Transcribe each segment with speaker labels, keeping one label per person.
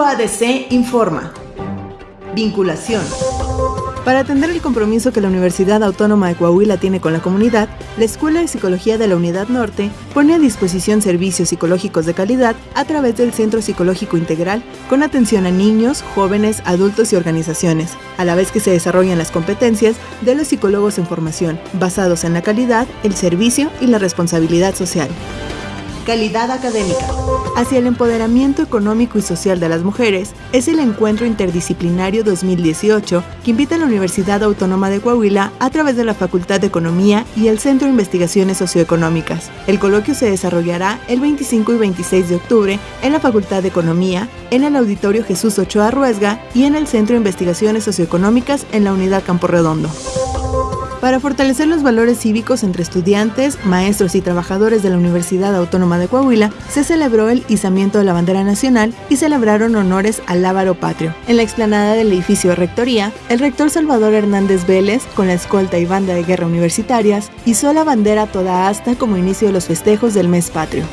Speaker 1: UADC informa. Vinculación. Para atender el compromiso que la Universidad Autónoma de Coahuila tiene con la comunidad, la Escuela de Psicología de la Unidad Norte pone a disposición servicios psicológicos de calidad a través del Centro Psicológico Integral con atención a niños, jóvenes, adultos y organizaciones, a la vez que se desarrollan las competencias de los psicólogos en formación, basados en la calidad, el servicio y la responsabilidad social. Calidad académica. Hacia el empoderamiento económico y social de las mujeres es el Encuentro Interdisciplinario 2018 que invita a la Universidad Autónoma de Coahuila a través de la Facultad de Economía y el Centro de Investigaciones Socioeconómicas. El coloquio se desarrollará el 25 y 26 de octubre en la Facultad de Economía, en el Auditorio Jesús Ochoa Ruesga y en el Centro de Investigaciones Socioeconómicas en la Unidad Campo Redondo. Para fortalecer los valores cívicos entre estudiantes, maestros y trabajadores de la Universidad Autónoma de Coahuila, se celebró el izamiento de la bandera nacional y celebraron honores al Lábaro Patrio. En la explanada del edificio Rectoría, el rector Salvador Hernández Vélez, con la escolta y banda de guerra universitarias, hizo la bandera toda asta como inicio de los festejos del mes patrio.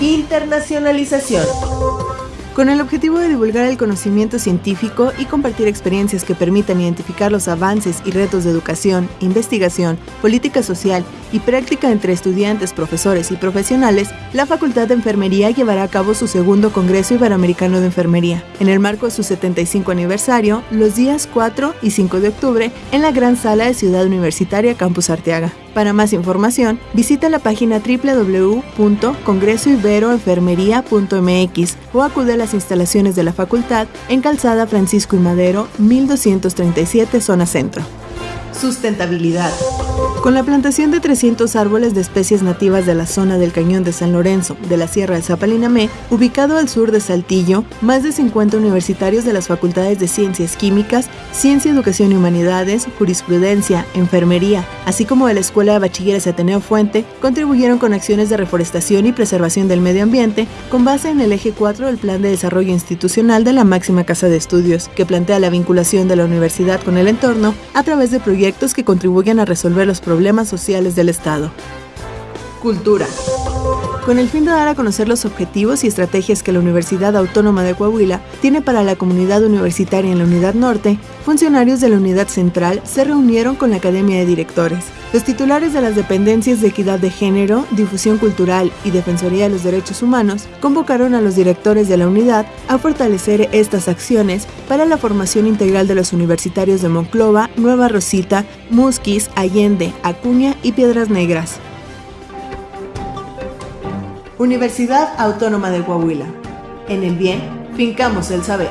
Speaker 1: Internacionalización con el objetivo de divulgar el conocimiento científico y compartir experiencias que permitan identificar los avances y retos de educación, investigación, política social y práctica entre estudiantes, profesores y profesionales, la Facultad de Enfermería llevará a cabo su segundo Congreso Iberoamericano de Enfermería, en el marco de su 75 aniversario, los días 4 y 5 de octubre, en la Gran Sala de Ciudad Universitaria Campus Arteaga. Para más información, visita la página www.congresoiberoenfermería.mx o acude a las instalaciones de la facultad en Calzada Francisco y Madero, 1237, zona centro. Sustentabilidad. Con la plantación de 300 árboles de especies nativas de la zona del Cañón de San Lorenzo, de la Sierra de Zapalinamé, ubicado al sur de Saltillo, más de 50 universitarios de las facultades de Ciencias Químicas, Ciencia, Educación y Humanidades, Jurisprudencia, Enfermería, así como de la Escuela de Bachilleres Ateneo Fuente, contribuyeron con acciones de reforestación y preservación del medio ambiente con base en el eje 4 del Plan de Desarrollo Institucional de la máxima casa de estudios, que plantea la vinculación de la universidad con el entorno a través de proyectos que contribuyen a resolver los problemas problemas sociales del Estado. Cultura. Con el fin de dar a conocer los objetivos y estrategias que la Universidad Autónoma de Coahuila tiene para la comunidad universitaria en la Unidad Norte, funcionarios de la Unidad Central se reunieron con la Academia de Directores. Los titulares de las dependencias de equidad de género, difusión cultural y defensoría de los derechos humanos convocaron a los directores de la unidad a fortalecer estas acciones para la formación integral de los universitarios de Monclova, Nueva Rosita, Musquis, Allende, Acuña y Piedras Negras. Universidad Autónoma de Coahuila. En el bien, fincamos el saber.